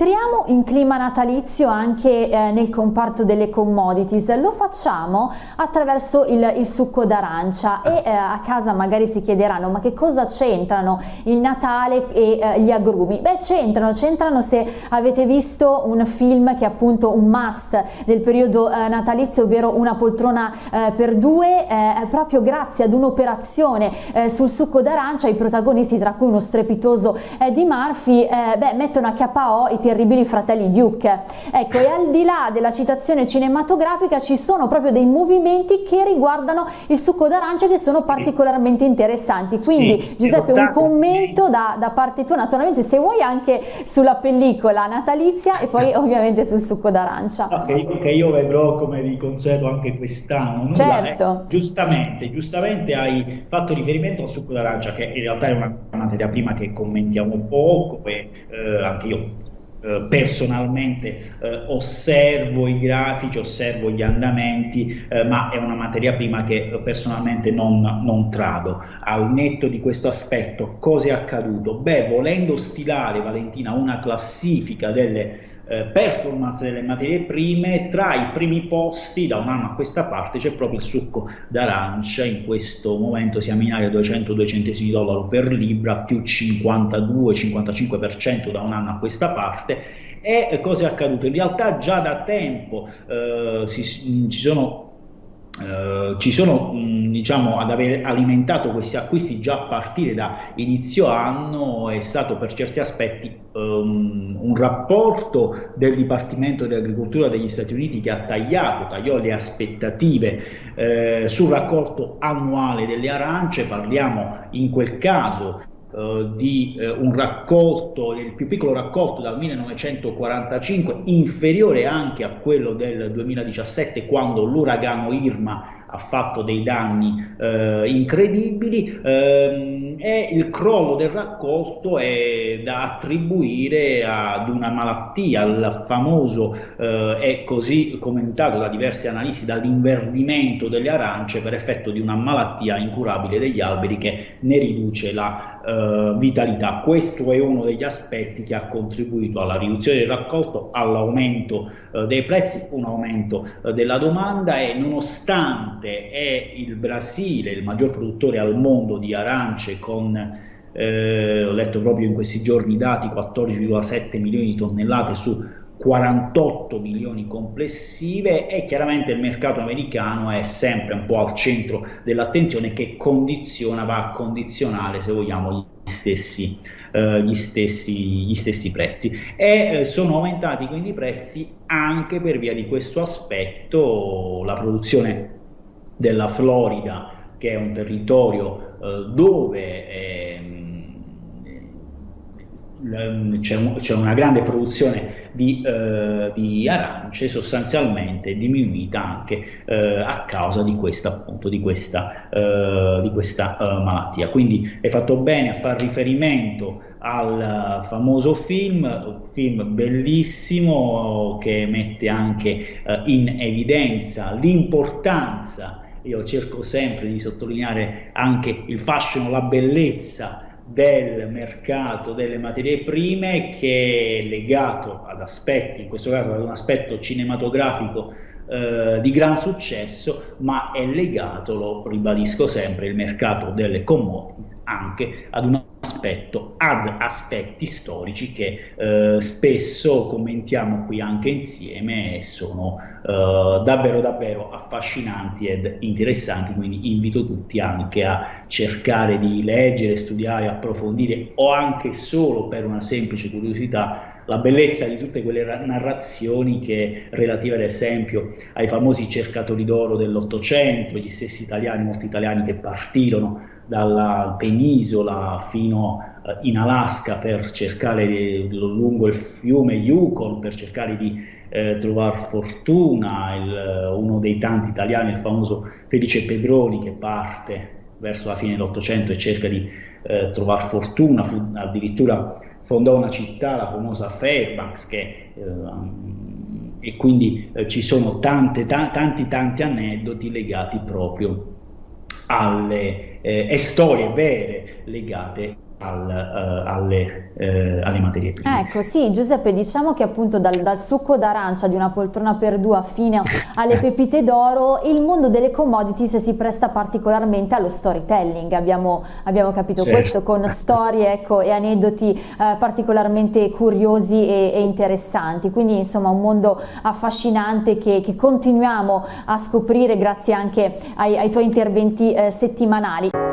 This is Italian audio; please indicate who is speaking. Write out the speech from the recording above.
Speaker 1: Entriamo in clima natalizio anche eh, nel comparto delle commodities, lo facciamo attraverso il, il succo d'arancia e eh, a casa magari si chiederanno ma che cosa c'entrano il Natale e eh, gli agrumi? Beh c'entrano, c'entrano se avete visto un film che è appunto un must del periodo eh, natalizio ovvero una poltrona eh, per due, eh, proprio grazie ad un'operazione sul succo d'arancia i protagonisti tra cui uno strepitoso Eddie Murphy beh, mettono a KO i terribili fratelli Duke. Ecco, e al di là della citazione cinematografica ci sono proprio dei movimenti che riguardano il succo d'arancia che sono sì. particolarmente interessanti. Quindi sì, Giuseppe, un commento da, da, parte tua, naturalmente se vuoi anche sulla pellicola natalizia e poi ovviamente sul succo d'arancia.
Speaker 2: Okay, che io vedrò come di consueto anche quest'anno.
Speaker 1: Certo.
Speaker 2: Eh, giustamente, giustamente hai fatto riferimento al succo d'arancia che in realtà è una materia prima che commentiamo poco e eh, anche io eh, personalmente eh, osservo i grafici, osservo gli andamenti, eh, ma è una materia prima che personalmente non, non trado. Al netto di questo aspetto, cosa è accaduto? Beh, volendo stilare, Valentina, una classifica delle performance delle materie prime, tra i primi posti da un anno a questa parte c'è proprio il succo d'arancia, in questo momento siamo in area 200-2 centesimi dollaro per libra, più 52-55% da un anno a questa parte. E cosa è accaduto? In realtà già da tempo eh, si, ci sono Uh, ci sono, mh, diciamo, ad aver alimentato questi acquisti già a partire da inizio anno è stato per certi aspetti um, un rapporto del Dipartimento dell'Agricoltura degli Stati Uniti che ha tagliato, tagliò le aspettative eh, sul raccolto annuale delle arance, parliamo in quel caso Uh, di uh, un raccolto, il più piccolo raccolto dal 1945, inferiore anche a quello del 2017 quando l'uragano Irma ha fatto dei danni uh, incredibili. Ehm, e il crollo del raccolto è da attribuire ad una malattia, al famoso è così commentato da diversi analisti dall'inverdimento delle arance per effetto di una malattia incurabile degli alberi che ne riduce la eh, vitalità. Questo è uno degli aspetti che ha contribuito alla riduzione del raccolto, all'aumento eh, dei prezzi, un aumento eh, della domanda e nonostante è il Brasile il maggior produttore al mondo di arance con eh, ho letto proprio in questi giorni i dati 14,7 milioni di tonnellate su 48 milioni complessive e chiaramente il mercato americano è sempre un po' al centro dell'attenzione che condiziona, va a condizionare se vogliamo gli stessi, eh, gli stessi, gli stessi prezzi. E eh, sono aumentati quindi i prezzi anche per via di questo aspetto la produzione della Florida che è un territorio eh, dove ehm, c'è, una grande produzione di, eh, di, arance sostanzialmente diminuita anche eh, a causa di questa, appunto, di questa, eh, di questa eh, malattia. Quindi è fatto bene a far riferimento al famoso film, un film bellissimo che mette anche eh, in evidenza l'importanza io cerco sempre di sottolineare anche il fascino, la bellezza del mercato delle materie prime che è legato ad aspetti, in questo caso ad un aspetto cinematografico eh, di gran successo, ma è legato, lo ribadisco sempre, il mercato delle commodities anche ad un aspetto, ad aspetti storici che eh, spesso commentiamo qui anche insieme e sono eh, davvero davvero affascinanti ed interessanti, quindi invito tutti anche a cercare di leggere, studiare, approfondire o anche solo per una semplice curiosità la bellezza di tutte quelle narrazioni che relative ad esempio ai famosi cercatori d'oro dell'Ottocento, gli stessi italiani, molti italiani che partirono dalla penisola fino eh, in Alaska per cercare lungo il fiume Yukon per cercare di eh, trovare fortuna, il, uno dei tanti italiani, il famoso Felice Pedroni che parte verso la fine dell'Ottocento e cerca di eh, trovare fortuna, fu addirittura fondò una città, la famosa Fairbanks, che, eh, e quindi eh, ci sono tante, tanti, tanti aneddoti legati proprio alle eh, storie vere legate al, uh, alle, uh, alle, materie prime.
Speaker 1: Ecco, sì, Giuseppe, diciamo che appunto dal, dal succo d'arancia di una poltrona per due fino alle pepite d'oro, il mondo delle commodities si presta particolarmente allo storytelling, abbiamo, abbiamo capito certo. questo con storie ecco, e aneddoti eh, particolarmente curiosi e, e, interessanti, quindi insomma un mondo affascinante che, che continuiamo a scoprire grazie anche ai, ai tuoi interventi eh, settimanali.